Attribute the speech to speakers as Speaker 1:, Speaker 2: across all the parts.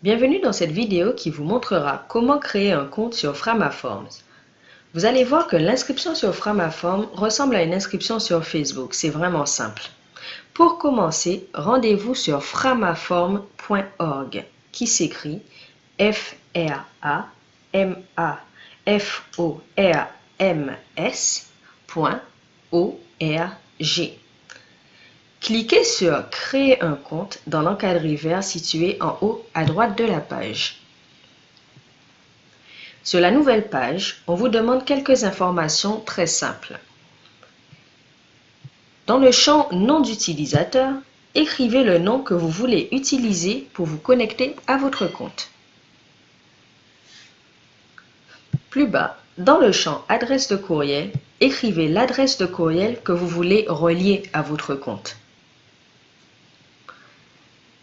Speaker 1: Bienvenue dans cette vidéo qui vous montrera comment créer un compte sur Framaforms. Vous allez voir que l'inscription sur Framaform ressemble à une inscription sur Facebook. C'est vraiment simple. Pour commencer, rendez-vous sur framaform.org qui s'écrit F-R-A-M-A-F-O-R-M-S.org. Cliquez sur Créer un compte dans l'encadré vert situé en haut à droite de la page. Sur la nouvelle page, on vous demande quelques informations très simples. Dans le champ Nom d'utilisateur, écrivez le nom que vous voulez utiliser pour vous connecter à votre compte. Plus bas, dans le champ Adresse de courriel, écrivez l'adresse de courriel que vous voulez relier à votre compte.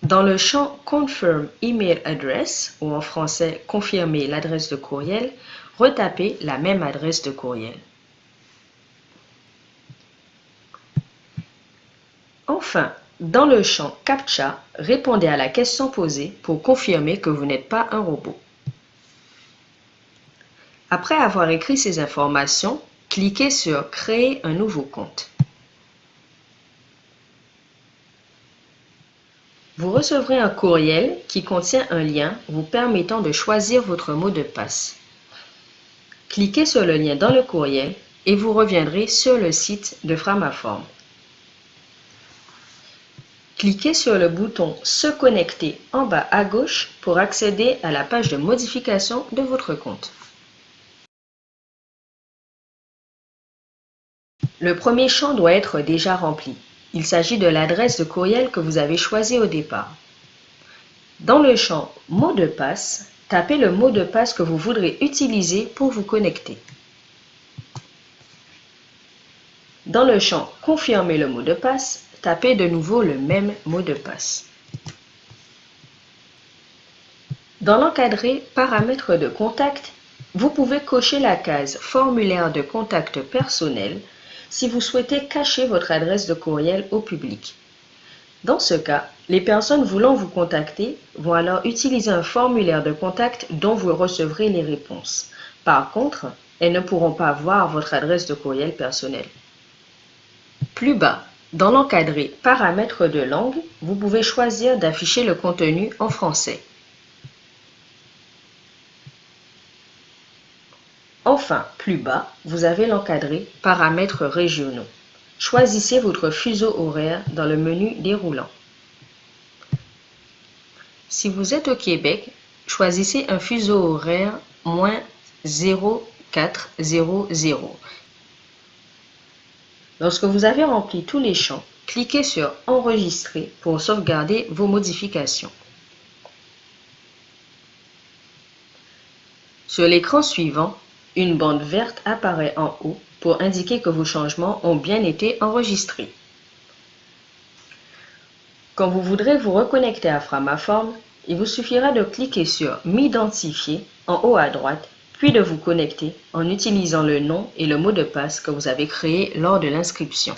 Speaker 1: Dans le champ Confirm Email Address, ou en français Confirmer l'adresse de courriel, retapez la même adresse de courriel. Enfin, dans le champ CAPTCHA, répondez à la question posée pour confirmer que vous n'êtes pas un robot. Après avoir écrit ces informations, cliquez sur Créer un nouveau compte. Vous recevrez un courriel qui contient un lien vous permettant de choisir votre mot de passe. Cliquez sur le lien dans le courriel et vous reviendrez sur le site de Framaform. Cliquez sur le bouton Se connecter en bas à gauche pour accéder à la page de modification de votre compte. Le premier champ doit être déjà rempli. Il s'agit de l'adresse de courriel que vous avez choisie au départ. Dans le champ Mot de passe, tapez le mot de passe que vous voudrez utiliser pour vous connecter. Dans le champ Confirmer le mot de passe, tapez de nouveau le même mot de passe. Dans l'encadré Paramètres de contact, vous pouvez cocher la case Formulaire de contact personnel si vous souhaitez cacher votre adresse de courriel au public. Dans ce cas, les personnes voulant vous contacter vont alors utiliser un formulaire de contact dont vous recevrez les réponses. Par contre, elles ne pourront pas voir votre adresse de courriel personnel. Plus bas, dans l'encadré Paramètres de langue, vous pouvez choisir d'afficher le contenu en français. Enfin, plus bas, vous avez l'encadré Paramètres régionaux. Choisissez votre fuseau horaire dans le menu déroulant. Si vous êtes au Québec, choisissez un fuseau horaire moins 0400. Lorsque vous avez rempli tous les champs, cliquez sur Enregistrer pour sauvegarder vos modifications. Sur l'écran suivant, une bande verte apparaît en haut pour indiquer que vos changements ont bien été enregistrés. Quand vous voudrez vous reconnecter à Framaform, il vous suffira de cliquer sur M'identifier en haut à droite, puis de vous connecter en utilisant le nom et le mot de passe que vous avez créé lors de l'inscription.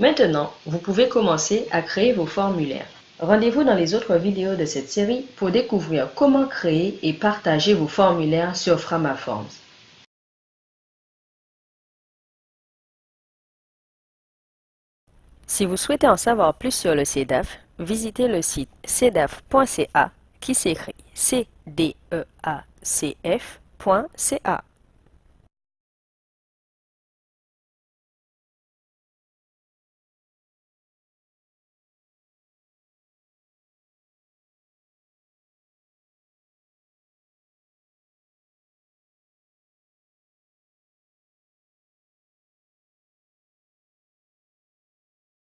Speaker 1: Maintenant, vous pouvez commencer à créer vos formulaires. Rendez-vous dans les autres vidéos de cette série pour découvrir comment créer et partager vos formulaires sur Framaforms. Si vous souhaitez en savoir plus sur le CEDAF, visitez le site cedaf.ca qui s'écrit c d e a c -F